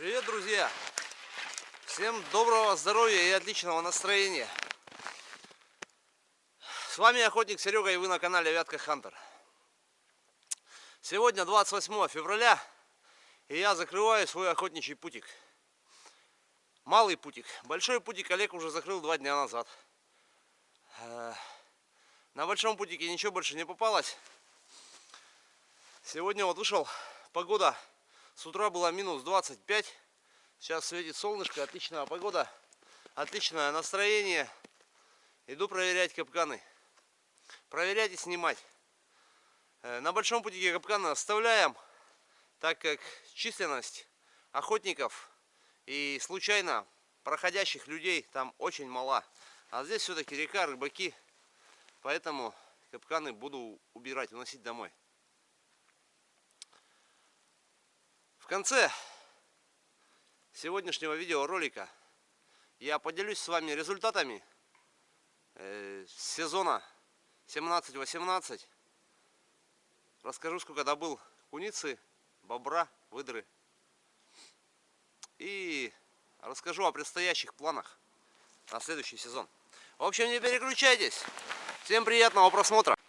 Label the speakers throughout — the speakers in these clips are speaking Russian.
Speaker 1: Привет, друзья! Всем доброго здоровья и отличного настроения! С вами охотник Серега и вы на канале Вятка Хантер. Сегодня 28 февраля и я закрываю свой охотничий путик. Малый путик. Большой путик Олег уже закрыл два дня назад. Э, на большом путике ничего больше не попалось. Сегодня вот вышел, погода с утра была минус 25. Сейчас светит солнышко, отличная погода, отличное настроение. Иду проверять капканы. Проверять и снимать. Э, на большом путике капканы оставляем, так как численность охотников и случайно проходящих людей там очень мала. А здесь все-таки река, рыбаки. Поэтому капканы буду убирать, уносить домой. Конце сегодняшнего видеоролика я поделюсь с вами результатами э, сезона 17-18. Расскажу, сколько добыл куницы, бобра, выдры. И расскажу о предстоящих планах на следующий сезон. В общем, не переключайтесь. Всем приятного просмотра.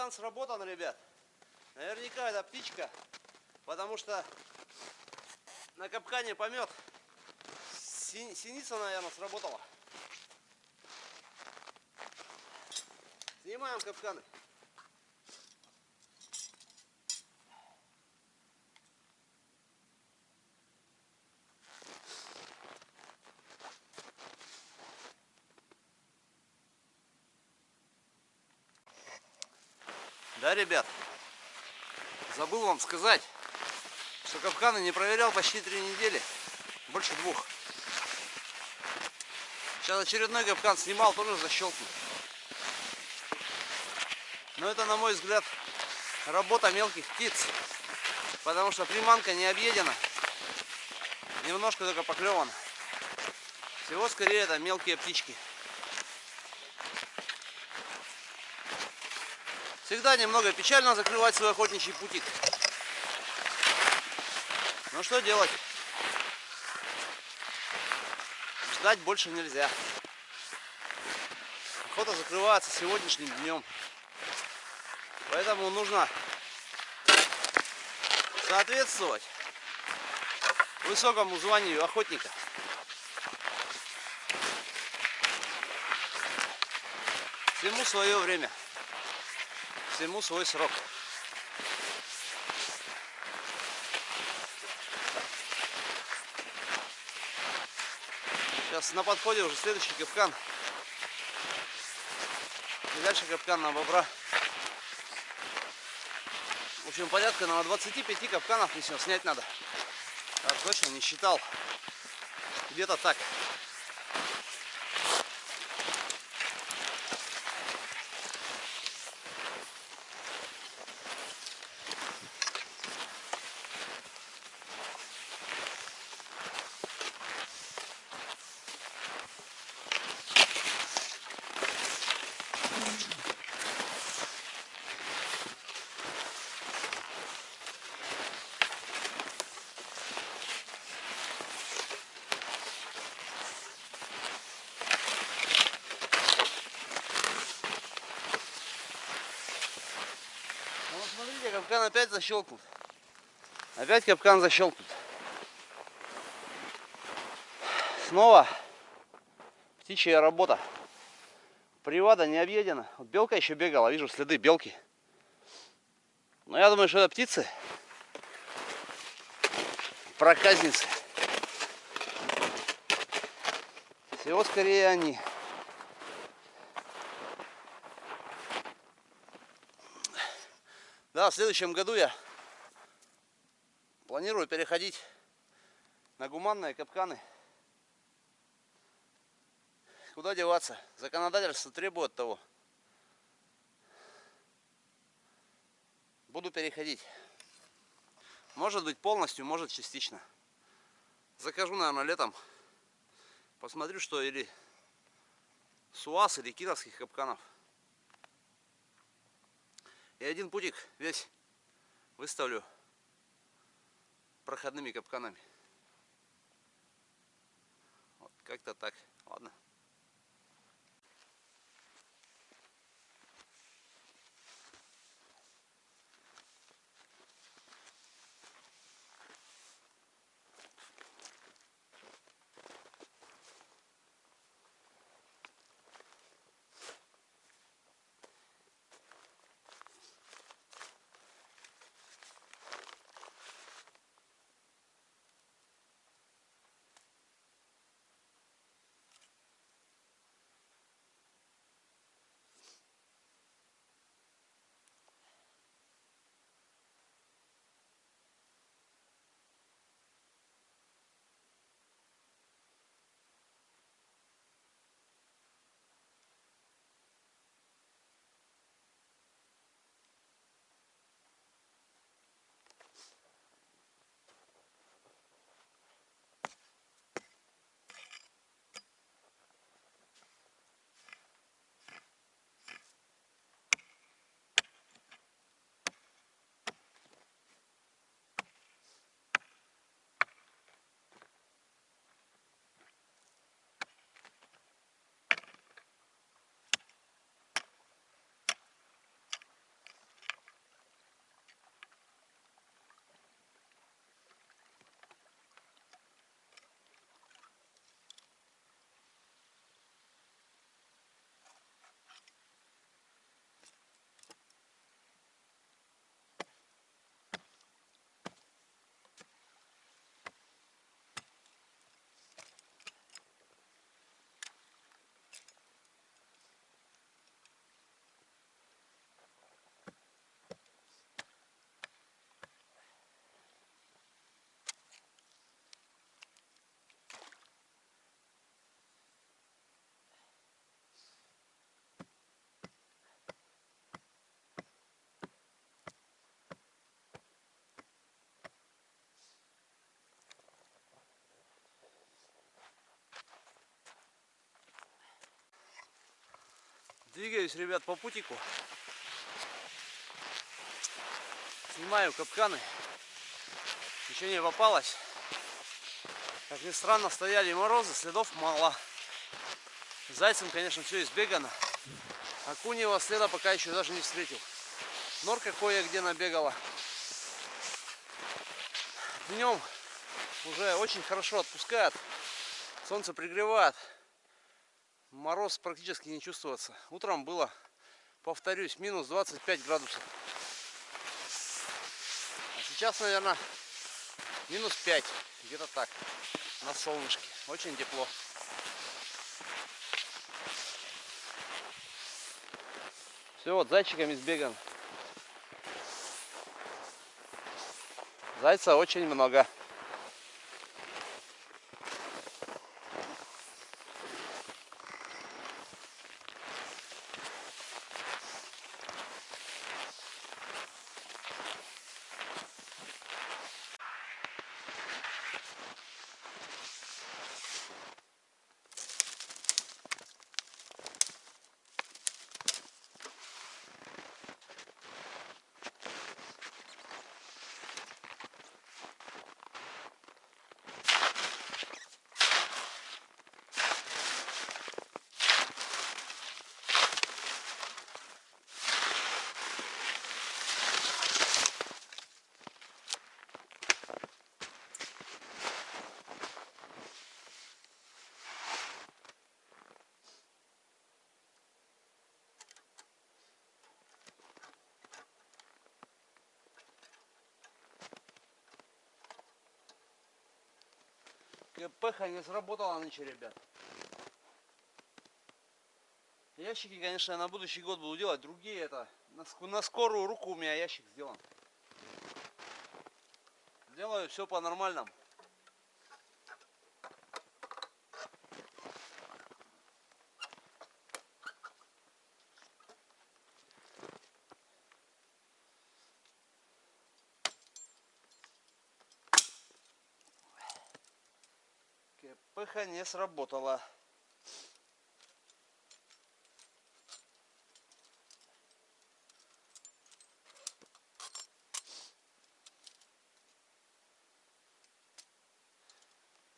Speaker 1: Капкан сработан, ребят. Наверняка это птичка, потому что на капкане помет. Синица, наверное, сработала. Снимаем капканы. Да, ребят, забыл вам сказать, что капканы не проверял почти три недели, больше двух. Сейчас очередной капкан снимал, тоже защелкнул. Но это, на мой взгляд, работа мелких птиц, потому что приманка не объедена, немножко только поклевана. Всего скорее это мелкие птички. Всегда немного печально закрывать свой охотничий путик. Но что делать? Ждать больше нельзя. Охота закрывается сегодняшним днем. Поэтому нужно соответствовать высокому званию охотника. Всему свое время всему свой срок. Сейчас на подходе уже следующий капкан. И дальше капкан на бобра. В общем, порядка на 25 капканов мне снять надо. Так, точно не считал. Где-то так. Капкан опять защелкнут. Опять капкан защелкнут. Снова птичья работа. Привада не объедена. Вот белка еще бегала, вижу следы белки. Но я думаю, что это птицы. Проказницы. Всего скорее они. Да, в следующем году я Планирую переходить на гуманные капканы. Куда деваться? Законодательство требует того. Буду переходить. Может быть полностью, может частично. Закажу, наверное, летом. Посмотрю, что или суаз, или кировских капканов. И один путик весь выставлю проходными капканами. Вот как-то так. Ладно. Двигаюсь, ребят, по путику. Снимаю капканы. Еще не попалось. Как ни странно, стояли морозы, следов мало. Зайцем, конечно, все избегано. Акуньего следа пока еще даже не встретил. Норка кое-где набегала. Днем уже очень хорошо отпускает. Солнце пригревает мороз практически не чувствоваться. Утром было, повторюсь, минус 25 градусов. А сейчас, наверное, минус 5. Где-то так. На солнышке. Очень тепло. Все, вот зайчиками сбеган. Зайца очень много. КПХ не сработала нынче, ребят. Ящики, конечно, на будущий год буду делать. Другие это на, на скорую руку у меня ящик сделан. Делаю все по-нормальному. Кпх не сработала.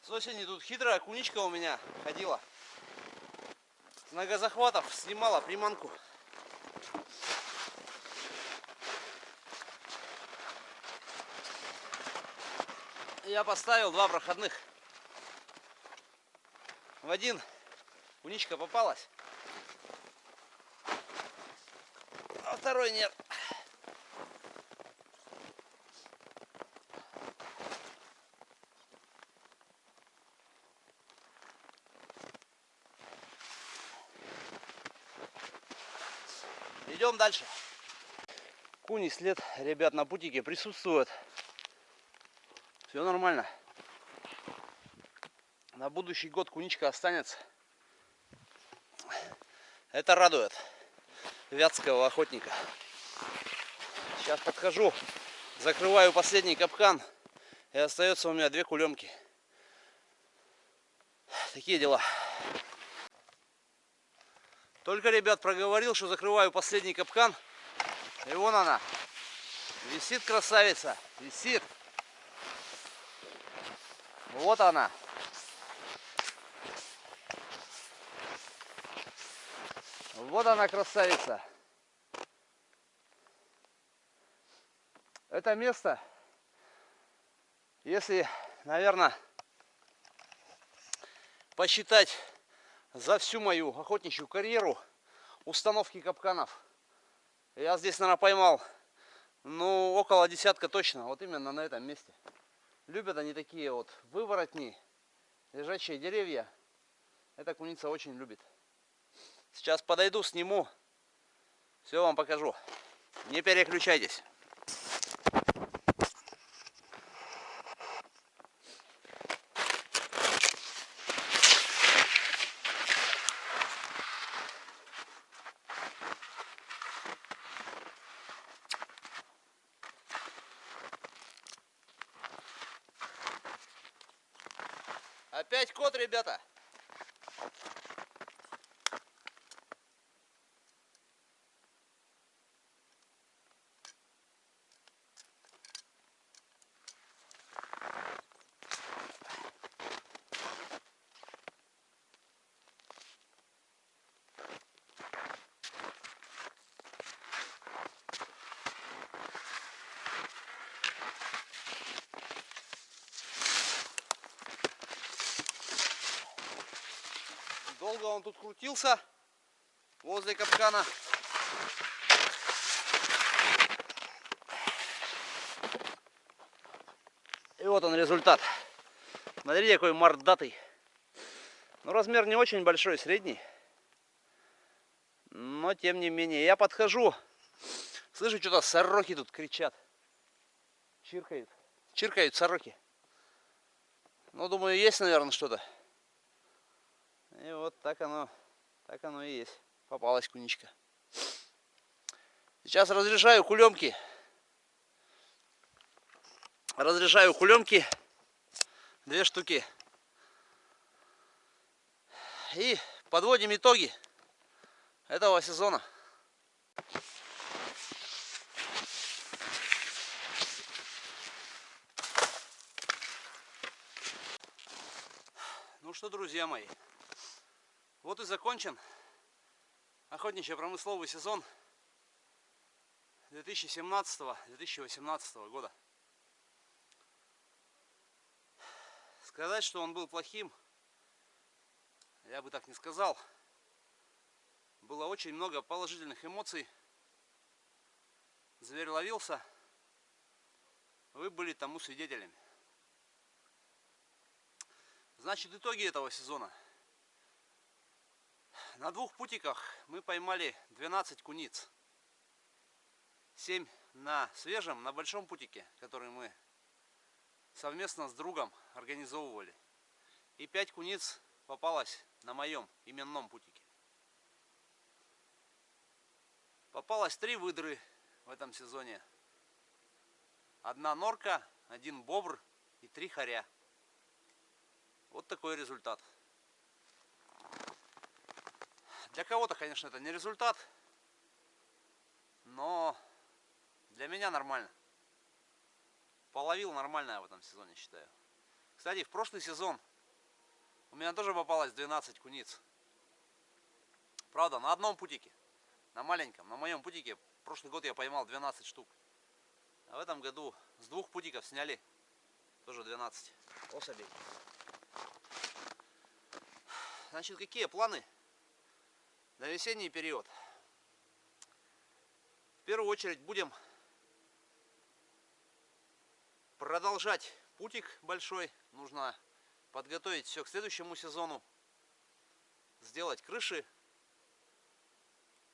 Speaker 1: С осени тут хитрая куничка у меня ходила. С ногозахватов снимала приманку. Я поставил два проходных. В один куничка попалась. А второй нет. Идем дальше. Куни след, ребят, на путике присутствует. Все нормально. На будущий год куничка останется. Это радует вятского охотника. Сейчас подхожу, закрываю последний капкан. И остается у меня две кулемки. Такие дела. Только, ребят, проговорил, что закрываю последний капкан. И вон она. Висит красавица. Висит. Вот она. Вот она красавица. Это место, если, наверное, посчитать за всю мою охотничью карьеру установки капканов. Я здесь, наверное, поймал, ну, около десятка точно, вот именно на этом месте. Любят они такие вот выворотни, лежачие деревья. Эта куница очень любит. Сейчас подойду, сниму, все вам покажу. Не переключайтесь. Опять кот, ребята. Долго он тут крутился возле капкана. И вот он результат. Смотрите, какой мордатый. Ну, размер не очень большой, средний. Но, тем не менее, я подхожу. Слышу, что-то сороки тут кричат. Чиркают. Чиркают сороки. Ну, думаю, есть, наверное, что-то. И вот так оно, так оно и есть. Попалась куничка. Сейчас разрешаю кулемки. Разрешаю кулемки. Две штуки. И подводим итоги этого сезона. Ну что, друзья мои, вот и закончен охотничьо-промысловый сезон 2017-2018 года. Сказать, что он был плохим, я бы так не сказал. Было очень много положительных эмоций. Зверь ловился. Вы были тому свидетелями. Значит, итоги этого сезона – на двух путиках мы поймали 12 куниц. 7 на свежем, на большом путике, который мы совместно с другом организовывали. И пять куниц попалось на моем именном путике. Попалось три выдры в этом сезоне. Одна норка, один бобр и три хоря. Вот такой результат. Для кого-то, конечно, это не результат, но для меня нормально. Половил нормально в этом сезоне, считаю. Кстати, в прошлый сезон у меня тоже попалось 12 куниц. Правда, на одном путике, на маленьком, на моем путике, прошлый год я поймал 12 штук. А в этом году с двух путиков сняли тоже 12 особей. Значит, какие планы на весенний период? В первую очередь будем продолжать путик большой. Нужно подготовить все к следующему сезону. Сделать крыши.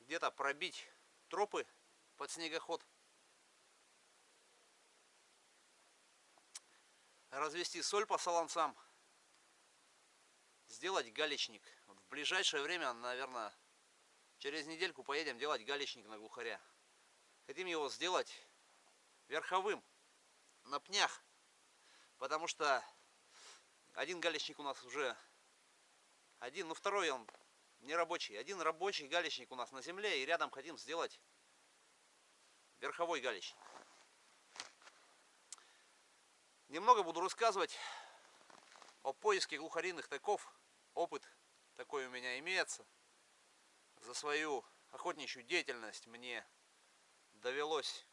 Speaker 1: Где-то пробить тропы под снегоход. Развести соль по солонцам сделать галечник. В ближайшее время, наверное, через недельку поедем делать галечник на глухаря. Хотим его сделать верховым, на пнях. Потому что один галечник у нас уже один, ну второй он не рабочий. Один рабочий галечник у нас на земле и рядом хотим сделать верховой галечник. Немного буду рассказывать о поиске глухариных таков опыт такой у меня имеется. За свою охотничью деятельность мне довелось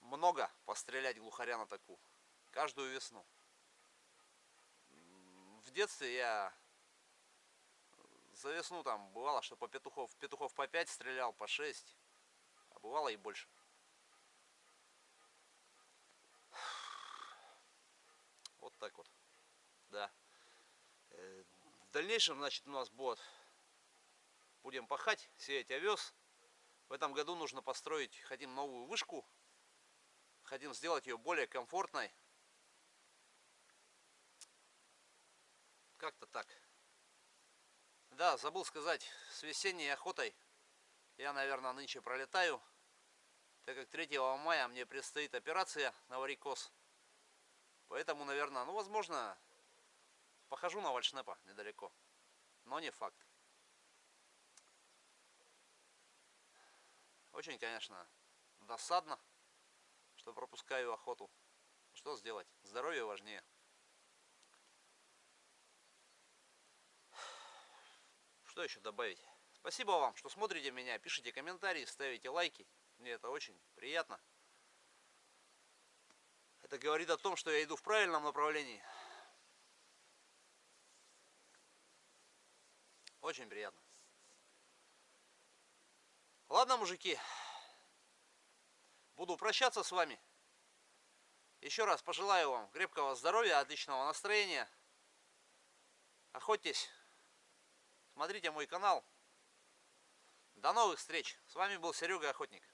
Speaker 1: много пострелять глухаря на таку. Каждую весну. В детстве я за весну там бывало, что по петухов, петухов по 5 стрелял, по 6. А бывало и больше. Вот так вот. Да. Э, в дальнейшем, значит, у нас будет, будем пахать, сеять овес. В этом году нужно построить, хотим новую вышку. Хотим сделать ее более комфортной. Как-то так. Да, забыл сказать, с весенней охотой я, наверное, нынче пролетаю. Так как 3 мая мне предстоит операция на варикоз. Поэтому, наверное, ну, возможно, Похожу на Вальшнепа недалеко, но не факт. Очень, конечно, досадно, что пропускаю охоту. Что сделать? Здоровье важнее. Что еще добавить? Спасибо вам, что смотрите меня, пишите комментарии, ставите лайки. Мне это очень приятно. Это говорит о том, что я иду в правильном направлении. Очень приятно. Ладно, мужики. Буду прощаться с вами. Еще раз пожелаю вам крепкого здоровья, отличного настроения. Охотьтесь. Смотрите мой канал. До новых встреч. С вами был Серега Охотник.